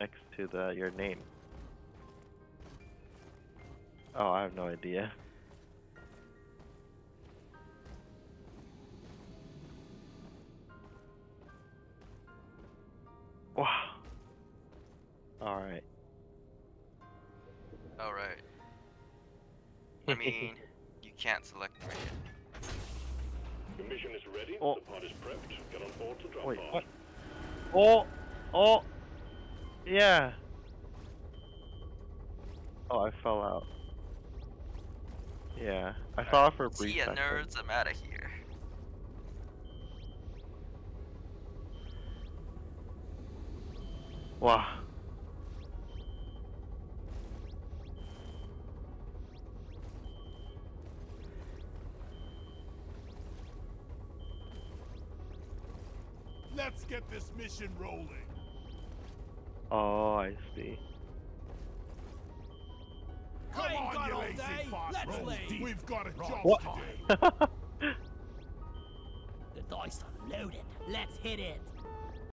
next to the your name? Oh, I have no idea. Wow. All right. All right. I mean, you can't select me. The mission is ready. Oh. The pod is prepped. Get on board to drop Wait, pod. what? Oh, oh, yeah. Oh, I fell out. Yeah, I fell out for a brief See ya, second. nerds. I'm out of here. Wow. Let's get this mission rolling. Oh, I see. Come on, got you lazy day. Let's Roll leave. We've got a job What? to do. The dice are loaded. Let's hit it.